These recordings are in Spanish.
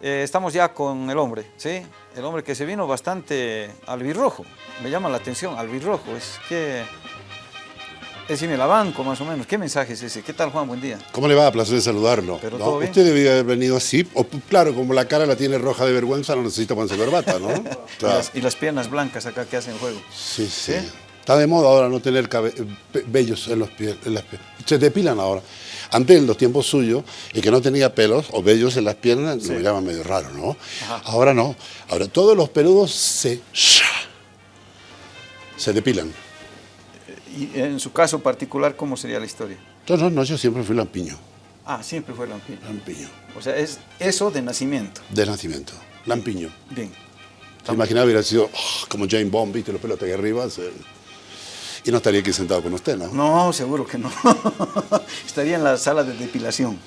Eh, estamos ya con el hombre, ¿sí? El hombre que se vino bastante albirrojo. Me llama la atención, albirrojo. Es que... Es en el banco, más o menos. ¿Qué mensaje es ese? ¿Qué tal, Juan? Buen día. ¿Cómo le va? Placer de saludarlo. ¿Pero. Usted debía haber venido así. O, claro, como la cara la tiene roja de vergüenza, no necesita ponerse corbata, ¿no? Y, las, y las piernas blancas acá que hacen juego. Sí, sí, ¿Sí? Está de moda ahora no tener vellos en, los pies, en las piernas. Se depilan ahora. Antes, en los tiempos suyos, el que no tenía pelos o vellos en las piernas, lo llama medio raro, ¿no? Ajá. Ahora no. Ahora todos los peludos se... se depilan. Y en su caso particular, ¿cómo sería la historia? No, no, no, yo siempre fui lampiño. Ah, siempre fue lampiño. Lampiño. O sea, es eso de nacimiento. De nacimiento. Lampiño. Bien. Te imaginaba hubiera sido oh, como Jane Bond, viste, los pelos hasta aquí arriba. se- Y no estaría aquí sentado con usted, ¿no? No, seguro que no. Estaría en la sala de depilación.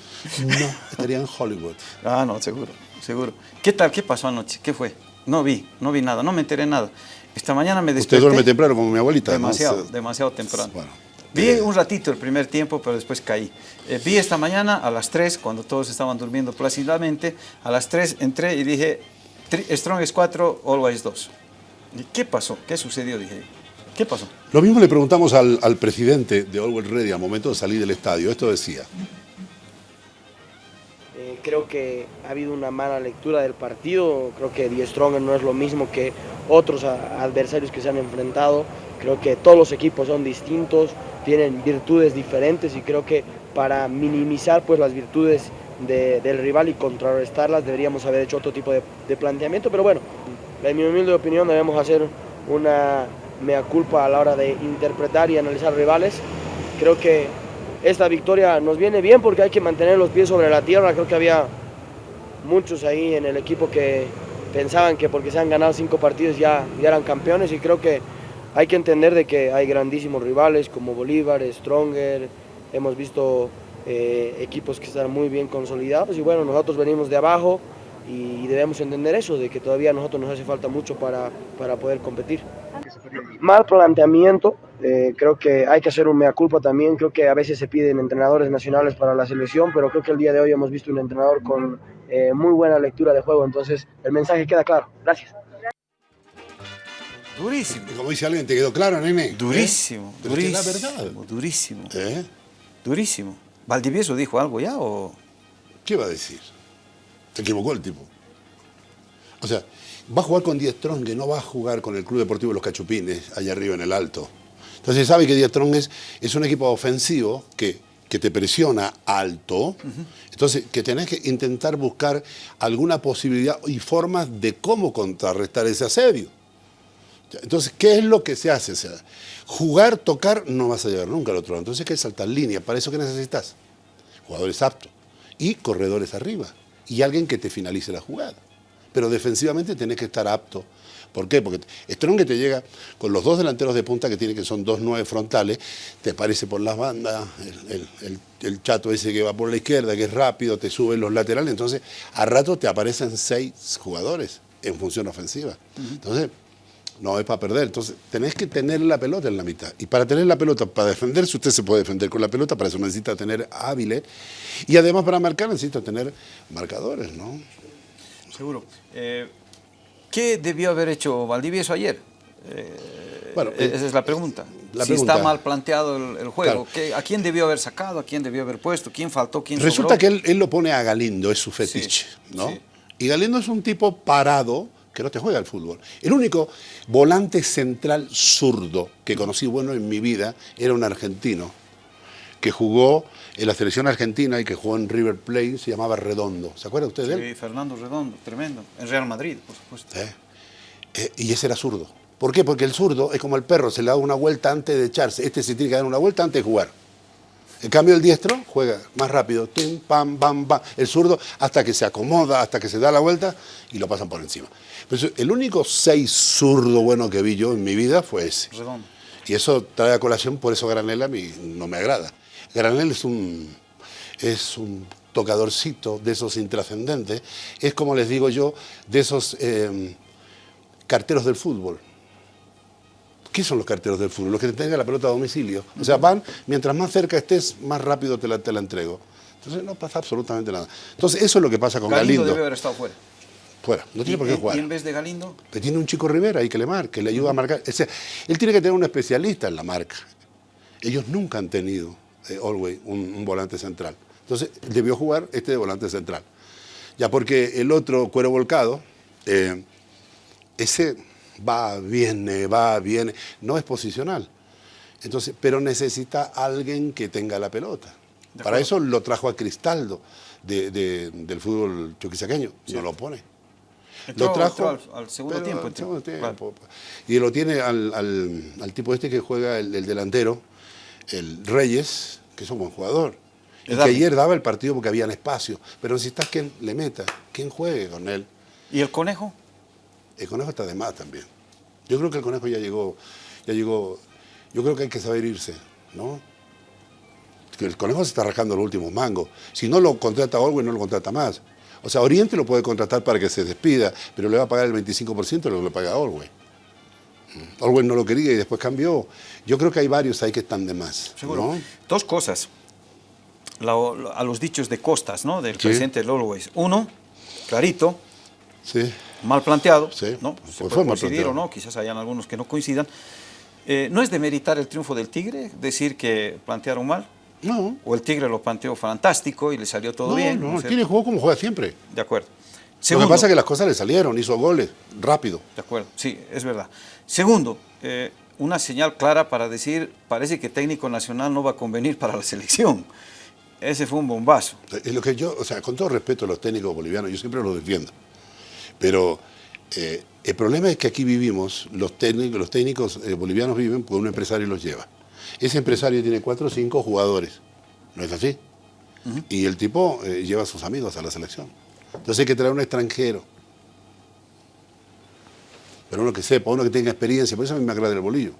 No, estaría en Hollywood. Ah, no, seguro, seguro. ¿Qué tal? ¿Qué pasó anoche? ¿Qué fue? No vi, no vi nada, no me enteré nada. Esta mañana me desperté. Usted duerme temprano como mi abuelita. Demasiado, Se- demasiado temprano. Bueno, vi eh, un ratito el primer tiempo, pero después caí. Eh, vi esta mañana a las 3, cuando todos estaban durmiendo plácidamente, a las 3 entré y dije, "Tri- Strong es 4, Always 2. ¿Y qué pasó? ¿Qué sucedió? Dije, ¿qué pasó? Lo mismo le preguntamos al, al presidente de Always Ready al momento de salir del estadio. Esto decía. Eh, creo que ha habido una mala lectura del partido. Creo que Die Stronger no es lo mismo que otros a- adversarios que se han enfrentado. Creo que todos los equipos son distintos, tienen virtudes diferentes y creo que para minimizar pues, las virtudes de- del rival y contrarrestarlas deberíamos haber hecho otro tipo de, de planteamiento. Pero bueno, en mi humilde opinión debemos hacer una mea culpa a la hora de interpretar y analizar rivales. Creo que esta victoria nos viene bien porque hay que mantener los pies sobre la tierra. Creo que había muchos ahí en el equipo que pensaban que porque se han ganado cinco partidos ya, eran campeones y creo que hay que entender de que hay grandísimos rivales como Bolívar, Stronger, hemos visto eh, equipos que están muy bien consolidados y bueno, nosotros venimos de abajo y debemos entender eso, de que todavía a nosotros nos hace falta mucho para, para poder competir. Mal planteamiento, eh, creo que hay que hacer un mea culpa también, creo que a veces se piden entrenadores nacionales para la selección, pero creo que el día de hoy hemos visto un entrenador con eh, muy buena lectura de juego, entonces el mensaje queda claro. Gracias. Durísimo. Como dice alguien, ¿te quedó claro, nene? Durísimo, ¿Eh? Pero es que durísimo. es la verdad. Durísimo, ¿Eh? durísimo. ¿Valdivieso dijo algo ya o...? ¿Qué va a decir? Se equivocó el tipo. O sea, va a jugar con Die Strong, que no va a jugar con el Club Deportivo Los Cachupines, allá arriba en el alto. Entonces sabe que Die Strong es, es un equipo ofensivo que, que te presiona alto. Entonces, que tenés que intentar buscar alguna posibilidad y formas de cómo contrarrestar ese asedio. Entonces, ¿qué es lo que se hace? O sea, jugar, tocar, no vas a llegar nunca al otro lado. Entonces, hay que saltar línea. ¿Para eso qué necesitas? Jugadores aptos y corredores arriba. Y alguien que te finalice la jugada. Pero defensivamente tenés que estar apto. ¿Por qué? Porque Strong que te llega con los dos delanteros de punta que tiene que son dos nueve frontales, te aparece por las bandas, el, el- el- el chato ese que va por la izquierda, que es rápido, te sube los laterales, entonces a rato te aparecen seis jugadores en función ofensiva. Entonces, no es para perder. Entonces, tenés que tener la pelota en la mitad. Y para tener la pelota, para defenderse, usted se puede defender con la pelota, para eso necesita tener hábiles. Y además para marcar necesita tener marcadores, ¿no? Seguro. Eh, ¿Qué debió haber hecho Valdivieso ayer? Eh, Bueno, eh, esa es la pregunta. la si pregunta- está mal planteado el, el juego, Claro. ¿qué- ¿a quién debió haber sacado? ¿A quién debió haber puesto? ¿Quién faltó? ¿Quién Resulta sobró? que él, él lo pone a Galindo, es su fetiche, Sí, ¿no? sí. Y Galindo es un tipo parado que no te juega al fútbol. El único volante central zurdo que conocí bueno en mi vida era un argentino que jugó en la selección argentina y que jugó en River Plate, se llamaba Redondo. ¿Se acuerda usted de él? Sí, Fernando Redondo, tremendo. En Real Madrid, por supuesto. ¿Eh? Eh, y ese era zurdo. ¿Por qué? Porque el zurdo es como el perro, se le da una vuelta antes de echarse. Este se tiene que dar una vuelta antes de jugar. En cambio, el diestro juega más rápido. Tim, pam, pam, pam. El zurdo hasta que se acomoda, hasta que se da la vuelta y lo pasan por encima. Pero el único seis zurdo bueno que vi yo en mi vida fue ese. Redondo. Y eso trae a colación, por eso Granel a mí no me agrada. Granel es un, es un tocadorcito de esos intrascendentes, es como les digo yo, de esos eh, carteros del fútbol. ¿Qué son los carteros del fútbol? Los que te tengan la pelota a domicilio. O sea, van, mientras más cerca estés, más rápido te la, te la entrego. Entonces no pasa absolutamente nada. Entonces eso es lo que pasa con Galindo, Galindo. debe haber estado fuera. Fuera, no tiene ¿Y, por qué jugar. y en vez de Galindo? Pero tiene un chico Rivera ahí que le marque, le ayuda a marcar. O sea, él tiene que tener un especialista en la marca. Ellos nunca han tenido, eh, Always, un, un volante central. Entonces, debió jugar este de volante central. Ya porque el otro, cuero volcado, eh, ese va, viene, va, viene, no es posicional. Entonces, pero necesita alguien que tenga la pelota. Para eso lo trajo a Cristaldo de- de- del fútbol chuquisaqueño. Sí. No lo pone. Entró- lo trajo al, al segundo pero tiempo. al entró. segundo tiempo. Claro. Y lo tiene al, al- al tipo este que juega el, el delantero, el Reyes, que es un buen jugador. Y que ayer daba el partido porque habían espacio. Pero necesitas quien le meta, quien juegue con él. ¿Y el conejo? El conejo está de más también. Yo creo que el conejo ya llegó, ya llegó. Yo creo que hay que saber irse, ¿no? El conejo se está rascando los últimos mangos. Si no lo contrata Orwell, no lo contrata más. O sea, Oriente lo puede contratar para que se despida, pero le va a pagar el 25% de lo que le paga Orwell. Orwell no lo quería y después cambió. Yo creo que hay varios ahí que están de más. Seguro. ¿no? Dos cosas. La- a los dichos de Costas, ¿no? Del Sí. presidente Always. Uno, clarito, Sí. mal planteado, Sí, ¿no? pues Se fue puede coincidir o no, quizás hayan algunos que no coincidan. Eh, ¿No es demeritar el triunfo del Tigre decir que plantearon mal? No. ¿O el Tigre lo planteó fantástico y le salió todo no, bien? no, ¿no el? Tigre jugó como juega siempre. De acuerdo. Lo que pasa es que las cosas le salieron, hizo goles, rápido. De acuerdo, sí, es verdad. Segundo, eh, una señal clara para decir, parece que técnico nacional no va a convenir para la selección. Ese fue un bombazo. Es lo que yo, o sea, con todo respeto a los técnicos bolivianos, yo siempre los defiendo. Pero eh, el problema es que aquí vivimos, los técnicos, los técnicos eh, bolivianos viven porque un empresario los lleva. Ese empresario tiene cuatro o cinco jugadores, ¿no es así? Y el tipo eh, lleva a sus amigos a la selección. Entonces hay que traer un extranjero. Pero uno que sepa, uno que tenga experiencia, por eso a mí me agrada el bolillo.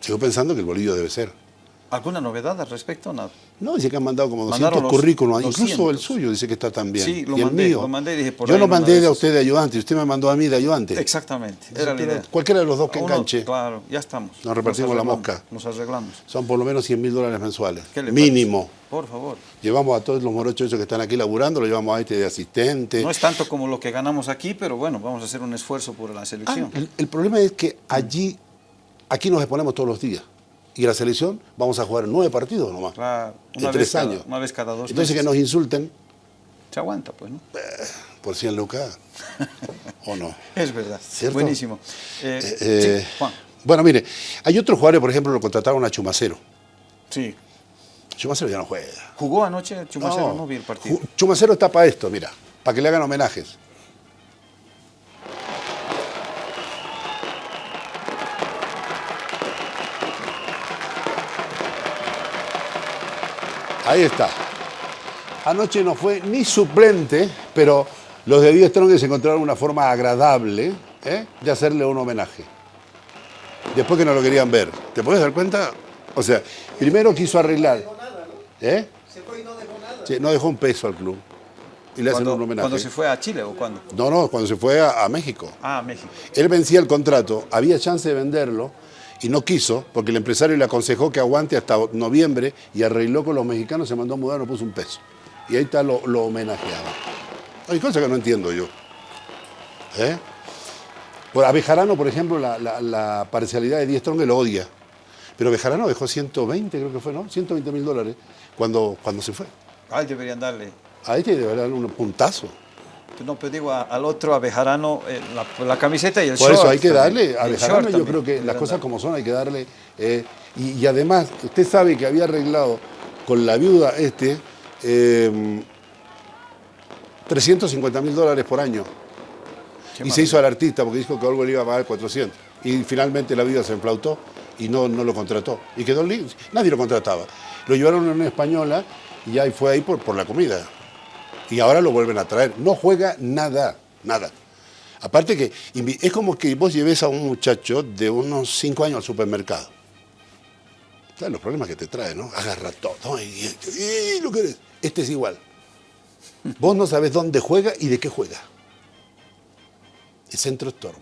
Sigo pensando que el bolillo debe ser. ¿Alguna novedad al respecto? Nada. No, dice que han mandado como 200 Mandaron los currículums, 200. incluso el suyo dice que está también. Sí, lo y el mandé, mío. lo mandé y dije, por Yo ahí lo mandé de a usted de ayudante y usted me mandó a mí de ayudante. Exactamente, era la idea. Cualquiera de los dos que Uno, enganche. Claro, ya estamos. Nos repartimos la mosca. Nos arreglamos. Son por lo menos 100 mil dólares mensuales. ¿Qué le Mínimo. parece? Por favor. Llevamos a todos los morochos esos que están aquí laburando, lo llevamos a este de asistente. No es tanto como lo que ganamos aquí, pero bueno, vamos a hacer un esfuerzo por la Ah, selección. el, el problema es que allí, aquí nos exponemos todos los días. Y en la selección vamos a jugar nueve partidos nomás. Claro, en una tres vez cada- años. una vez cada dos Entonces meses. que nos insulten Se aguanta, pues, ¿no? por 100 lucas. ¿O no? Es verdad. ¿Cierto? Buenísimo. Eh, Eh, eh, sí, Juan. Bueno, mire, hay otros jugadores, por ejemplo, lo contrataron a Chumacero. Sí. Chumacero ya no juega. ¿Jugó anoche Chumacero? No, vi el partido. Chumacero está para esto, mira, para que le hagan homenajes. Ahí está. Anoche no fue ni suplente, pero los de Díaz Strongest encontraron una forma agradable ¿eh? de hacerle un homenaje. Después que no lo querían ver. ¿Te puedes dar cuenta? O sea, primero quiso arreglar. ¿Eh? Sí, no dejó un peso al club. Y le hacen un homenaje. cuando se fue a Chile o cuándo? No, no, cuando se fue a, a México. Ah, México. Él vencía el contrato, había chance de venderlo y no quiso porque el empresario le aconsejó que aguante hasta noviembre y arregló con los mexicanos, se mandó a mudar, no puso un peso. Y ahí está lo, lo homenajeado. Hay cosas que no entiendo yo. ¿Eh? Por a Bejarano, por ejemplo, la, la- la parcialidad de 10 Strong lo odia. Pero Bejarano dejó 120, creo que fue, ¿no? 120 mil dólares cuando, cuando se fue. Ah, deberían darle. A este debe darle un puntazo. No, pero digo a- al otro, a Bejarano, eh, la, la camiseta y el Por short. eso hay que también. darle, a Bejarano yo creo que las cosas como son hay que darle. eh, y, y además, usted sabe que había arreglado con la viuda este eh, 350 mil dólares por año. Qué y se hizo al artista porque dijo que Orwell iba a pagar 400. Y finalmente la viuda se enflautó y no, no lo contrató. Y quedó libre. Nadie lo contrataba. Lo llevaron a una española y ya fue ahí por, por la comida. Y ahora lo vuelven a traer. No juega nada, nada. Aparte que es como que vos lleves a un muchacho de unos 5 años al supermercado. ¿Sabes los problemas que te trae, no? Agarra todo. Y, y- y lo que eres. Este es igual. Vos no sabés dónde juega y de qué juega. El centro Storm.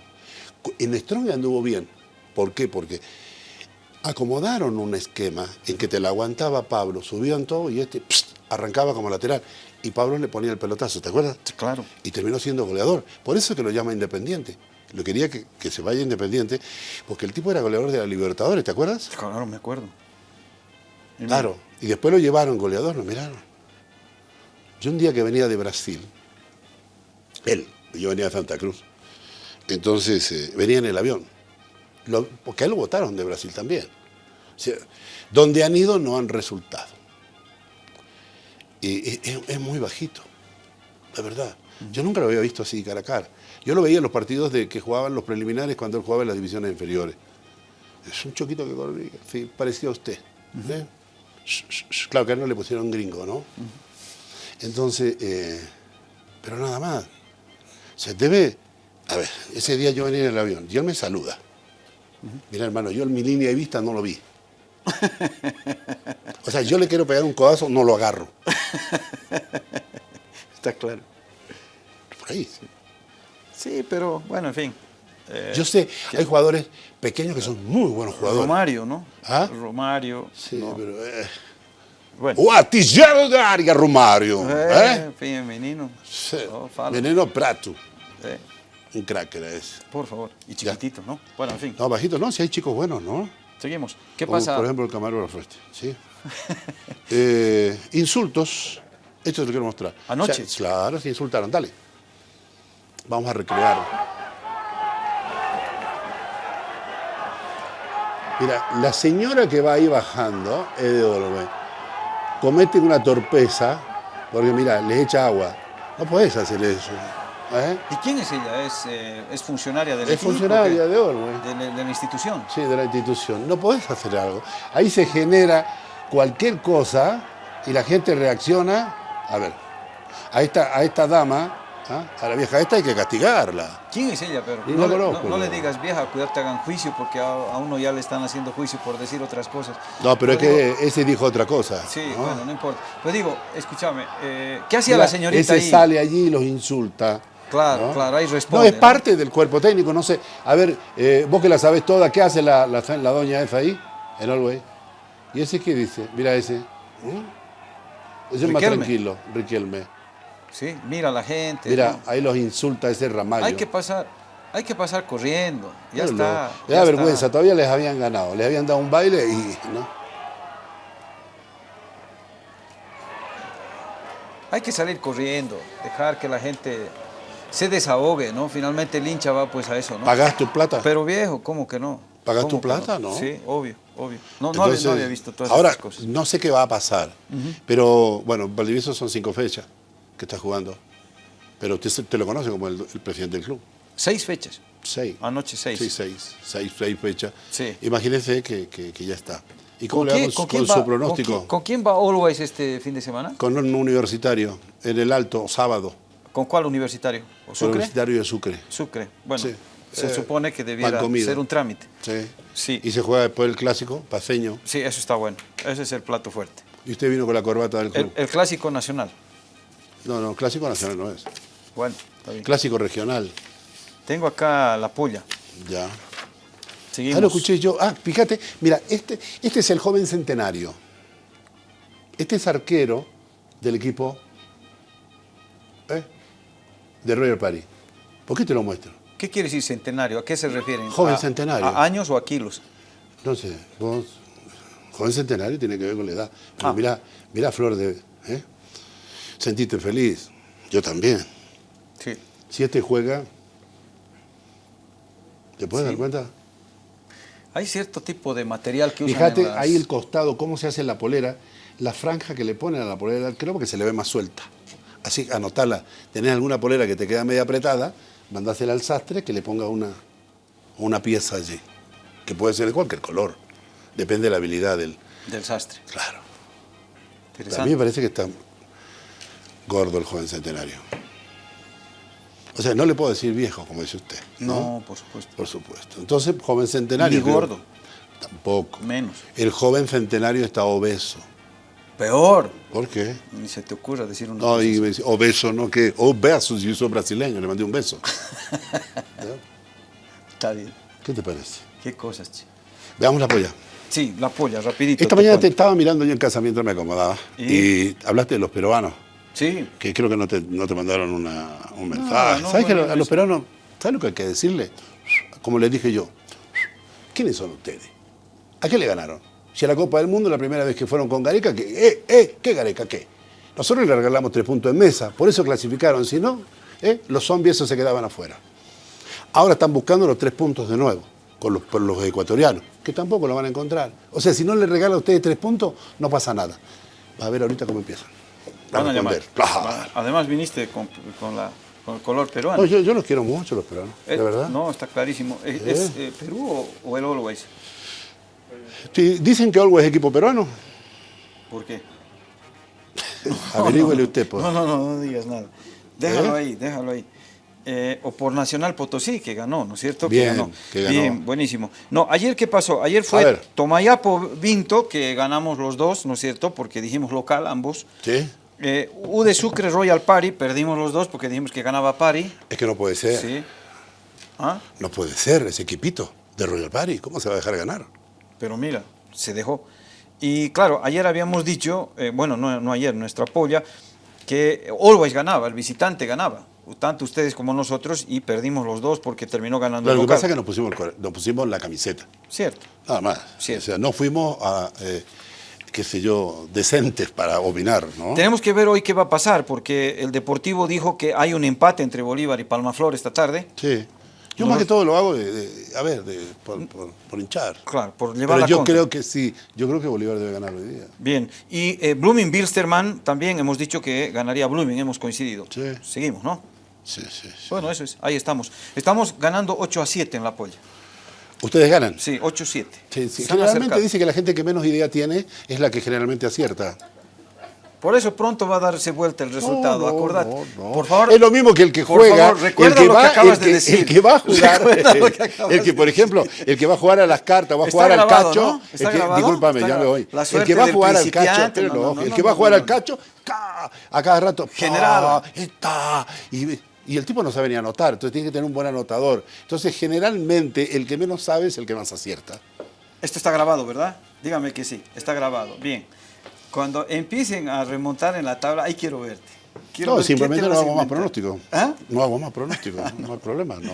En Strong anduvo bien. ¿Por qué? Porque acomodaron un esquema en que te la aguantaba Pablo, subían todo y este arrancaba como lateral. Y Pablo le ponía el pelotazo, ¿te acuerdas? Claro. Y terminó siendo goleador. Por eso que lo llama Independiente. Lo quería que, que se vaya Independiente, porque el tipo era goleador de la Libertadores, ¿te acuerdas? Claro, me acuerdo. Y Claro. Y después lo llevaron goleador, lo miraron. Yo un día que venía de Brasil, él, yo venía de Santa Cruz, entonces eh, venía en el avión, Lo- porque a él lo votaron de Brasil también. O sea, donde han ido no han resultado. Y es, muy bajito, la verdad. Yo nunca lo había visto así cara a cara. Yo lo veía en los partidos de que jugaban los preliminares cuando él jugaba en las divisiones inferiores. Es un choquito que corría, sí, parecía a usted. ¿eh? Sh- sh- sh. Claro que a él no le pusieron gringo, ¿no? Entonces, eh, pero nada más. Se debe. A ver, ese día yo venía en el avión y él me saluda. Mira, hermano, yo en mi línea de vista no lo vi. O sea, yo le quiero pegar un codazo, no lo agarro. Está claro. Por ahí. Sí, pero bueno, en fin. Eh, Yo sé, hay jugadores pequeños que son muy buenos jugadores. Romario, ¿no? ¿Ah? Romario. Sí, ¿no? pero. Eh. Bueno. O artilheiro de área, Romário. Eh, ¿eh? menino. Sí. Oh. Veneno Prato. Un crack era ese. por favor. Y chiquitito, ¿no? Bueno, en fin. No, bajito, no, si hay chicos buenos, ¿no? Seguimos. ¿Qué Como, pasa? Por ejemplo, el camarógrafo este, ¿sí? Eh, insultos. Esto te lo quiero mostrar. Anoche. O sea, claro, se insultaron. Dale. Vamos a recrear. Mira, la señora que va ahí bajando, es de Olwe, comete una torpeza, porque mira, le echa agua. No puedes hacer eso. ¿Eh? ¿Y quién es ella? ¿Es, eh, es funcionaria del Es equipo, funcionaria de Olwe. de, la- de la institución. Sí, de la institución. No podés hacer algo. Ahí se genera cualquier cosa y la gente reacciona. A ver, a esta, a esta dama, ¿ah? a la vieja esta hay que castigarla. ¿Quién es ella, pero? No, no le- conozco, no le no. digas, vieja, cuidado, te hagan juicio, porque a, a uno ya le están haciendo juicio por decir otras cosas. No, pero es digo- que ese dijo otra cosa. Sí, ¿no? bueno, no importa. Pues digo, escúchame, eh, ¿qué hacía la señorita ese ahí? sale allí y los insulta. Claro, ¿no? claro, ahí No, responde. es parte del cuerpo técnico, no sé. A ver, eh, vos que la sabés toda, ¿qué hace la, la, la doña esa ahí? En Olwey. ¿Y ese qué dice? Mira ese. ¿Mm? Ese es más tranquilo, Riquelme. Sí, mira a la gente. Mira, ¿no? ahí los insulta ese ramallo. Hay que pasar, hay que pasar corriendo. Ya Pero está. Le ya da está. vergüenza, todavía les habían ganado, les habían dado un baile y no. Hay que salir corriendo, dejar que la gente se desahogue, ¿no? Finalmente el hincha va pues a eso, ¿no? ¿Pagás tu plata? Pero viejo, ¿cómo que no? ¿Pagas ¿Cómo tu plata, no? Sí, obvio, obvio. No, no, había- no había visto todas ahora, esas cosas. no sé qué va a pasar, pero bueno, Valdivieso son cinco fechas que está jugando. Pero usted se- te lo conoce como el, el presidente del club. Seis fechas. Seis. Anoche seis. Sí, seis. Seis, seis fechas. Sí. Imagínese que, que- que ya está. ¿Y cómo ¿Con le va quién- con, su pronóstico? ¿con quién, con quién va Always este fin de semana? Con un universitario, en el Alto, sábado. ¿Con cuál universitario? ¿O Sucre? Universitario de Sucre. Sucre. Bueno, Sí. se Eh, supone que debiera ser un trámite. Sí. Sí. Y se juega después el clásico, paseño. Sí, eso está bueno. Ese es el plato fuerte. Y usted vino con la corbata del club. El, el clásico nacional. No, no, clásico nacional no es. Bueno, está bien. Clásico regional. Tengo acá la polla. Ya. Seguimos. Ah, lo escuché yo. Ah, fíjate, mira, este, este es el joven centenario. Este es arquero del equipo ¿eh? De Royal Paris. ¿Por qué te lo muestro? ¿Qué quiere decir centenario? ¿A qué se refieren? Joven ¿A- centenario. ¿A años o a kilos? No sé, vos, joven centenario tiene que ver con la edad. Pero Ah. mira, mira Flor de... ¿eh? Sentiste feliz. Yo también. Sí. Si este juega, ¿te puedes Sí. dar cuenta? Hay cierto tipo de material que usan Fíjate las- ahí el costado, cómo se hace la polera, la franja que le ponen a la polera del arquero porque se le ve más suelta. Así, anotala. Tenés alguna polera que te queda media apretada, mandásela al sastre que le ponga una, una pieza allí, que puede ser de cualquier color. Depende de la habilidad del... del sastre. Claro. A mí me parece que está gordo el joven centenario. O sea, no le puedo decir viejo, como dice usted. No, por supuesto. Por supuesto. Entonces, joven centenario. Ni creo- gordo. Tampoco. Menos. El joven centenario está obeso. Peor. ¿Por qué? Ni se te ocurra decir una No, cosa y dice, obeso, ¿no? que Obeso, yo soy brasileño, le mandé un beso. Está bien. ¿Qué te parece? Qué cosas, che. Veamos la polla. Sí, la polla, rapidito. Esta te mañana te estaba mirando yo en casa mientras me acomodaba ¿Y? y, hablaste de los peruanos, Sí, que creo que no te, no te mandaron una- un mensaje. no, ¿Sabes que bueno, a los peruanos, ¿sabes lo que hay que decirle? Como les dije yo, ¿quiénes son ustedes? ¿A qué le ganaron? Si a la Copa del Mundo la primera vez que fueron con Gareca, que, eh, eh, ¿qué Gareca qué? Nosotros le regalamos tres puntos en mesa, por eso clasificaron, si no, eh, los zombies esos se quedaban afuera. Ahora están buscando los tres puntos de nuevo, con los, por los ecuatorianos, que tampoco lo van a encontrar. O sea, si no le regala a ustedes tres puntos, no pasa nada. Va a ver ahorita cómo empiezan. van a llamar. Claro. Además viniste con, con la, con el color peruano. No, yo, yo los quiero mucho los peruanos, Eh, de verdad. No, está clarísimo. ¿Es, Eh. es, eh, Perú o, o el Always? Sí, dicen que Olgo es equipo peruano. ¿Por qué? Averígüele usted, pues. No, no, no, no digas nada. Déjalo ¿Eh? ahí, déjalo ahí. Eh, o por Nacional Potosí, que ganó, ¿no es cierto? Bien, que ganó. que ganó. Bien, buenísimo. No, ayer, ¿qué pasó? Ayer fue. Tomayapo Vinto, que ganamos los dos, ¿no es cierto? Porque dijimos local ambos. ¿Sí? Eh, U de Sucre Royal Party, perdimos los dos porque dijimos que ganaba Party. Es que no puede ser. Sí. ¿Ah? No puede ser ese equipito de Royal Party. ¿Cómo se va a dejar ganar? Pero mira, se dejó. Y claro, ayer habíamos dicho, eh, bueno, no, no ayer, nuestra polla, que Always ganaba, el visitante ganaba, tanto ustedes como nosotros, y perdimos los dos porque terminó ganando Pero el lo que pasa es que nos pusimos, el nos pusimos la camiseta. Cierto. Nada más. Cierto. O sea, no fuimos a, eh, qué sé yo, decentes para opinar, ¿no? Tenemos que ver hoy qué va a pasar, porque el Deportivo dijo que hay un empate entre Bolívar y Palmaflor esta tarde. Sí. Yo No más que todo lo hago, de, de- a ver, de- por, por- por hinchar. Claro, por llevar Pero la yo contra. creo que sí, yo creo que Bolívar debe ganar hoy día. Bien, y eh, Blooming Bilsterman también hemos dicho que ganaría Blooming, hemos coincidido. Sí. Seguimos, ¿no? Sí, sí, sí. Bueno, eso es, ahí estamos. Estamos ganando 8 a 7 en la polla. ¿Ustedes ganan? Sí, 8 a 7. Sí, sí. Generalmente dice que la gente que menos idea tiene es la que generalmente acierta. Por eso pronto va a darse vuelta el resultado, No, no, acordate. no, no. Por favor. Es lo mismo que el que por juega. favor, recuerda el que lo que va, acabas el de que- decir. El que va a jugar. Lo el que, por ejemplo, el que va a jugar a las cartas, va a jugar al cacho. ¿no? ¿Está el que- discúlpame, ya me voy. El que va a jugar al cacho, el que va a jugar al cacho, ¡ca! a cada rato. ¡pa! General. ¡está! Y, y el tipo no sabe ni anotar, entonces tiene que tener un buen anotador. Entonces, generalmente, el que menos sabe es el que más acierta. Esto está grabado, ¿verdad? Dígame que sí, está grabado. Bien. Cuando empiecen a remontar en la tabla, ahí quiero verte. Quiero No, ver simplemente te no hago más pronóstico. ¿Ah? No hago más pronóstico, no hay problema, ¿no?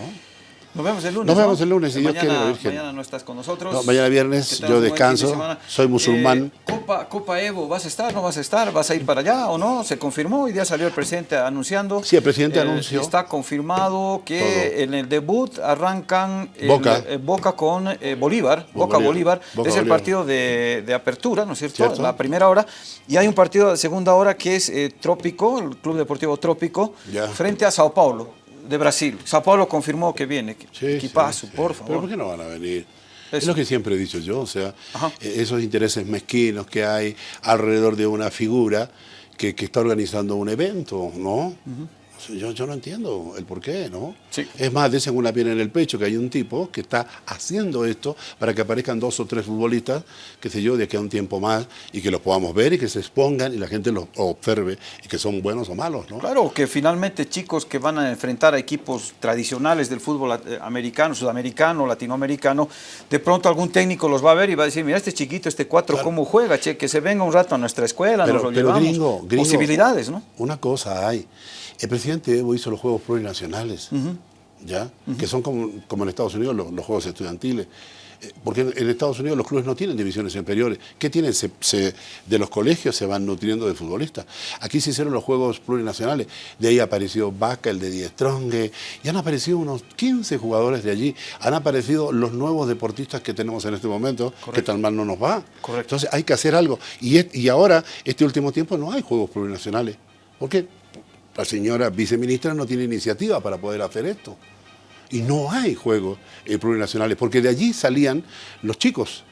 Nos vemos el lunes. Nos ¿no? vemos el lunes, si Dios mañana, quiere, Virgen. Mañana no estás con nosotros. No, mañana viernes yo de descanso, soy musulmán. Eh, Copa, Copa Evo, ¿vas a estar? ¿No vas a estar? ¿Vas a ir para allá o no? Se confirmó, hoy día salió el presidente anunciando. Sí, el presidente Eh, anunció. Está confirmado que Todo. en el debut arrancan el- Boca. eh, Boca con eh, Bolívar. Boca Bolívar. Boca es el Bolívar. partido de, de apertura, ¿no es cierto? Cierto. La primera hora. Y hay un partido de segunda hora que es eh, Trópico, el Club Deportivo Trópico, Ya. frente a Sao Paulo. De Brasil. Sao Paulo confirmó que viene. Sí, Equipazo, sí, por favor. Pero ¿por qué no van a venir? Es lo que siempre he dicho yo, o sea, Ajá. eh, esos intereses mezquinos que hay alrededor de una figura que, que está organizando un evento, ¿no? Yo, yo no entiendo el por qué, ¿no? Sí. Es más, dicen una piel en el pecho que hay un tipo que está haciendo esto para que aparezcan dos o tres futbolistas, qué sé yo, de aquí a un tiempo más, y que los podamos ver y que se expongan y la gente los observe y que son buenos o malos, ¿no? Claro, que finalmente chicos que van a enfrentar a equipos tradicionales del fútbol eh, americano, sudamericano, latinoamericano, de pronto algún técnico los va a ver y va a decir, mira este chiquito, este cuatro, ¿cómo juega? Che, que se venga un rato a nuestra escuela, Pero- nos lo pero llevamos. gringo, gringo, Posibilidades, ¿no? Una cosa hay. El presidente Evo hizo los Juegos Plurinacionales, ¿ya? Que son como, como en Estados Unidos los, los Juegos Estudiantiles. Eh, Porque en, en Estados Unidos los clubes no tienen divisiones inferiores. ¿Qué tienen? Se- se- de los colegios se van nutriendo de futbolistas. Aquí se hicieron los Juegos Plurinacionales. De ahí apareció Vaca, el de Die Stronge, y han aparecido unos 15 jugadores de allí. Han aparecido los nuevos deportistas que tenemos en este momento, que tan mal no nos va. Correcto. Entonces hay que hacer algo. Y ahora, este último tiempo, no hay Juegos Plurinacionales. ¿Por qué? La señora viceministra no tiene iniciativa para poder hacer esto. Y no hay juegos eh, plurinacionales, porque de allí salían los chicos.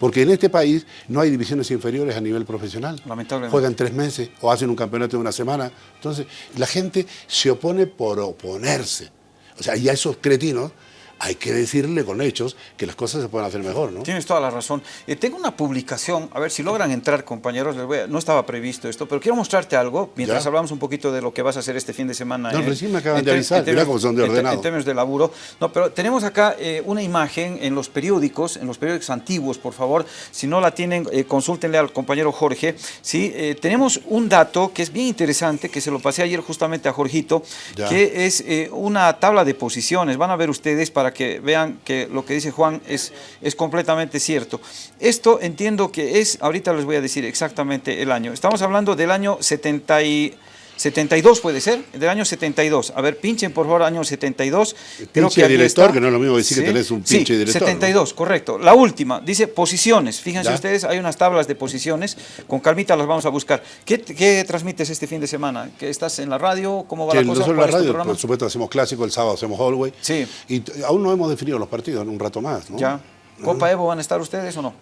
Porque en este país no hay divisiones inferiores a nivel profesional. Lamentablemente. Juegan tres meses o hacen un campeonato de una semana. Entonces, la gente se opone por oponerse. O sea, y a esos cretinos hay que decirle con hechos que las cosas se pueden hacer mejor, ¿no? Tienes toda la razón. Eh, tengo una publicación, a ver si logran entrar, compañeros, les voy a- no estaba previsto esto, pero quiero mostrarte algo, mientras Ya. hablamos un poquito de lo que vas a hacer este fin de semana. No, en- recién me acaban de avisar, en mirá cómo son de ordenado. En términos de laburo. No, pero tenemos acá eh, una imagen en los periódicos, en los periódicos antiguos, por favor, si no la tienen, eh, consúltenle al compañero Jorge. Sí, Eh, tenemos un dato que es bien interesante, que se lo pasé ayer justamente a Jorgito, Ya. que es eh, una tabla de posiciones. Van a ver ustedes para que vean que lo que dice Juan es, es completamente cierto. Esto entiendo que es, ahorita les voy a decir exactamente el año. Estamos hablando del año 70 y- 72 puede ser, del año 72. A ver, pinchen por favor año 72. Pinche aquí director, está. que no es lo mismo decir que tenés un pinche sí, director, ¿no? 72, correcto. La última, dice posiciones. Fíjense Ya. ustedes, hay unas tablas de posiciones. Con calmita las vamos a buscar. ¿Qué, qué transmites este fin de semana? ¿Que ¿Estás en la radio? ¿Cómo va Sí, la cosa? nosotros en ¿Cuál la radio, por supuesto, hacemos clásico, el sábado hacemos Hallway. Sí. Y aún no hemos definido los partidos, en un rato más, ¿no? Ya. ¿Copa Evo van a estar ustedes o no?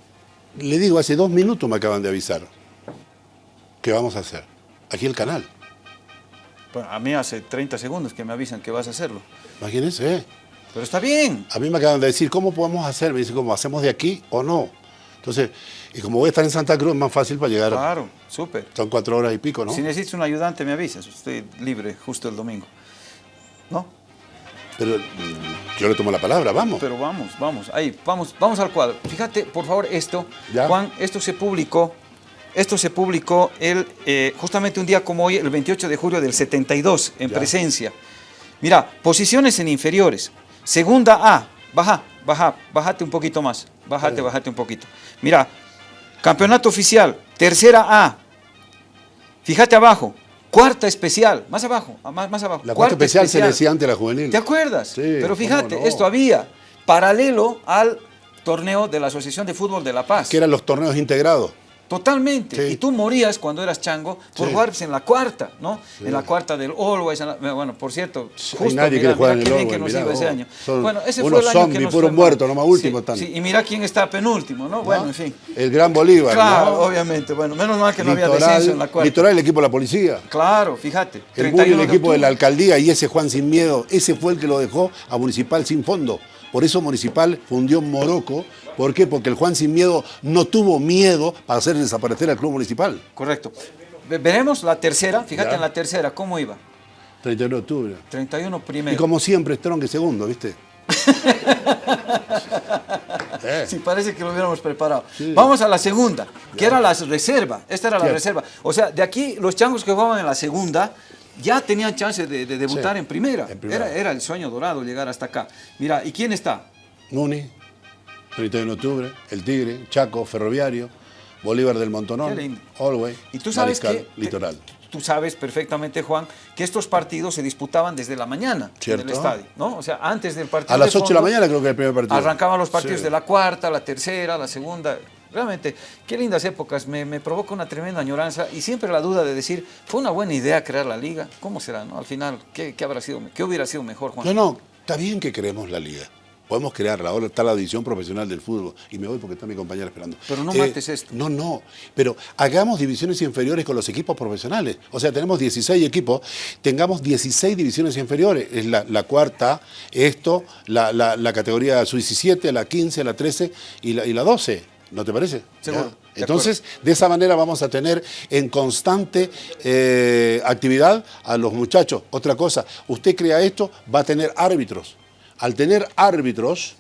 Le digo, hace dos minutos me acaban de avisar. ¿Qué vamos a hacer? Aquí el canal. A mí hace 30 segundos que me avisan que vas a hacerlo. Imagínense. Pero está bien. A mí me acaban de decir, ¿cómo podemos hacer? Me dicen, ¿cómo hacemos de aquí o no? Entonces, y como voy a estar en Santa Cruz, es más fácil para llegar. Claro, súper. Son cuatro horas y pico, ¿no? Si necesitas un ayudante, me avisas. Estoy libre justo el domingo. ¿No? Pero mm, yo le tomo la palabra, vamos. Pero vamos, vamos. Ahí, vamos, vamos al cuadro. Fíjate, por favor, esto. Ya. Juan, esto se publicó. Esto se publicó el, eh, justamente un día como hoy, el 28 de julio del 72, en Ya. presencia. Mira, posiciones en inferiores. Segunda A, baja, baja, bájate un poquito más. Bájate, bájate un poquito. Mira, campeonato oficial, tercera A. Fíjate abajo, cuarta especial, más abajo, más, más abajo. la cuarta especial, se decía antes a la juvenil. ¿Te acuerdas? Sí, Pero fíjate, no. esto había paralelo al torneo de la Asociación de Fútbol de La Paz. Que eran los torneos integrados. Totalmente. Sí. Y tú morías cuando eras chango por Sí. jugar pues, en la cuarta, ¿no? En la cuarta del Always. la- bueno, por cierto, justo, nadie mira, bien que nos mira, iba ese oh, año. Bueno, ese fue el año que nos puros fue mal. muertos, nomás último sí, y mira quién está penúltimo, ¿no? Bueno, en fin. El Gran Bolívar. Claro, ¿no? obviamente. Bueno, menos mal que no había descenso en la cuarta. Litoral, el equipo de la policía. Claro, fíjate. El 31 Bully, el equipo de la alcaldía y ese Juan Sin Miedo, ese fue el que lo dejó a Municipal sin fondo. Por eso Municipal fundió Morocco. ¿Por qué? Porque el Juan Sin Miedo no tuvo miedo para hacer desaparecer al Club Municipal. Correcto. Ve- Veremos la tercera, fíjate Ya. en la tercera, ¿cómo iba? 31 de octubre. 31 Y primero. como siempre, Strong segundo, ¿viste? Eh, Sí, parece que lo hubiéramos preparado. Vamos a la segunda, que era la reserva. Esta era la reserva. O sea, de aquí los changos que jugaban en la segunda ya tenían chance de, de debutar Sí, en, primera. en primera. Era, era el sueño dorado llegar hasta acá. Mira, ¿y quién está? Nuni, 31 de octubre, El Tigre, Chaco, Ferroviario, Bolívar del Montonón. Alway, Y tú sabes Mariscal, que... Litoral. Tú sabes perfectamente, Juan, que estos partidos se disputaban desde la mañana en Cierto. el estadio, ¿no? O sea, antes del partido A las de 8 de la mañana creo que el primer partido. Arrancaban los partidos Sí. de la cuarta, la tercera, la segunda. Realmente, qué lindas épocas. Me, me provoca una tremenda añoranza y siempre la duda de decir, ¿fue una buena idea crear la liga? ¿Cómo será, no? Al final, ¿qué, qué habrá sido, qué hubiera sido mejor, Juan? No, no, está bien que creemos la liga. Podemos crearla. Ahora está la división profesional del fútbol. Y me voy porque está mi compañera esperando. Pero no mates esto. No, no. Pero hagamos divisiones inferiores con los equipos profesionales. O sea, tenemos 16 equipos, tengamos 16 divisiones inferiores. Es la, la cuarta, esto, la, la- la categoría sub-17, la 15, la 13 y la, y la 12. ¿No te parece? Seguro, de Entonces, de esa manera vamos a tener en constante eh, actividad a los muchachos. Otra cosa, usted crea esto, va a tener árbitros. Al tener árbitros,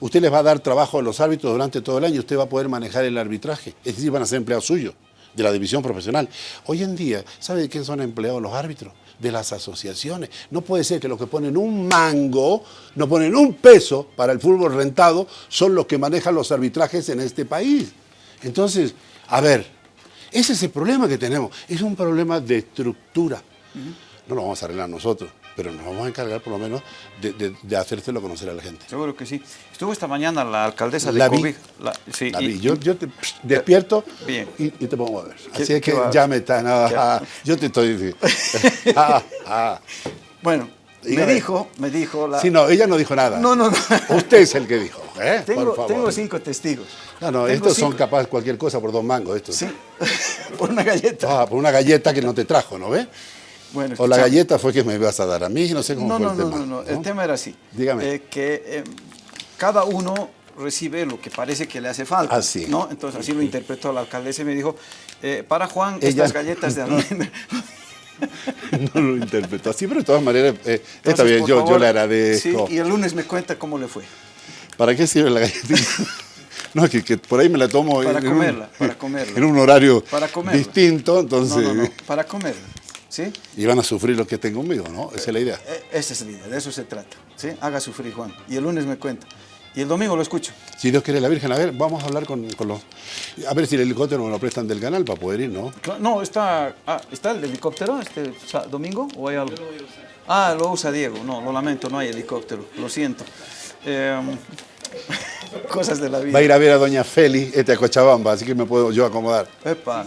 usted les va a dar trabajo a los árbitros durante todo el año, usted va a poder manejar el arbitraje. Es decir, van a ser empleados suyos de la división profesional. Hoy en día, ¿sabe de quién son empleados los árbitros? De las asociaciones. No puede ser que los que ponen un mango, no ponen un peso para el fútbol rentado, son los que manejan los arbitrajes en este país. Entonces, a ver, ese es el problema que tenemos. Es un problema de estructura. No lo vamos a arreglar nosotros, pero nos vamos a encargar por lo menos de, de, de hacérselo conocer a la gente. Seguro que sí. Estuvo esta mañana la alcaldesa de La vi. La- sí, La y- vi. yo, yo te psh, despierto Bien. y, y te pongo a ver. ¿Qué- Así es que ya me está. no, ¿Qué? ah, yo te estoy diciendo. Ah, ah. Bueno, me dijo, me dijo la... Sí, no, ella no dijo nada. No, no, no. Usted es el que dijo. ¿eh? Tengo, por favor. tengo cinco testigos. No, no, Tengo estos son cinco- capaz cualquier cosa por dos mangos. Estos. Sí, por una galleta. Ah, por una galleta que no te trajo, ¿no ves? Bueno, o la galleta fue que me ibas a dar a mí, no sé cómo No, fue no, el no, tema. no, no, el ¿no? tema era así. Dígame. Eh, que eh, cada uno recibe lo que parece que le hace falta. Ah, sí. ¿no? Entonces así lo interpretó la alcaldesa y me dijo, eh, para Juan, Ella- estas galletas de almendra. No lo interpretó así, pero de todas maneras, está bien, yo, yo favor, le agradezco. Sí, y el lunes me cuenta cómo le fue. ¿Para qué sirve la galletita? no, que, que por ahí me la tomo Para en, un- comerla, para comerla. en un horario Para comerla. distinto, No, entonces no, no, para comer. ¿Sí? y van a sufrir los que estén conmigo, ¿no? Esa es la idea. Eh, Esa es la idea, de eso se trata. ¿sí? Haga sufrir, Juan. Y el lunes me cuenta. Y el domingo lo escucho. Si Dios quiere la Virgen, a ver, vamos a hablar con, con los... A ver si el helicóptero me lo prestan del canal para poder ir, ¿no? No, está, ah, ¿está el helicóptero este domingo o hay algo? Ah, lo usa Diego. No, lo lamento, no hay helicóptero. Lo siento. Em, cosas de la vida. Va a ir a ver a Doña Feli, este a Cochabamba, así que me puedo yo acomodar. Epa,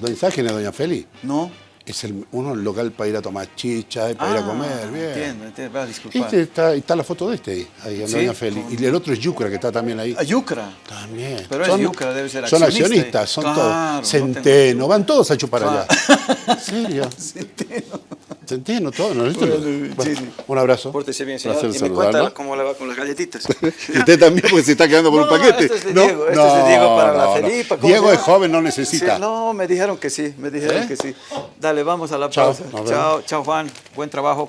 Doña, ¿Sabes quién es Doña Feli? ¿no? Es el, uno el local para ir a tomar chicha, para ir a comer, bien. Ah, Entiendo, entiendo. Va a disculpar. Este está, está la foto de este ahí, ahí en Sí, Doña Feli. con- Y el otro es Yucra, que está también ahí. A Yucra. También. Pero es Yucra, debe ser Son accionista. accionistas, son Claro, no todos. tengo Centeno, van todos a chupar Claro. allá. ¿En serio? Centeno. Centeno, todos. ¿no? Bueno, sí. Un abrazo. Pórtese bien, señor. Placer y me cuenta cómo le va con las galletitas. Y usted también, porque se está quedando por No, un no, paquete. este es de Diego, este es de Diego para la Felipa, ¿cómo Diego es joven, no necesita. Sí, no, me dijeron que sí, me dijeron ¿Eh? que sí. Dale, vamos a la pausa. Chao, chao Juan, buen trabajo.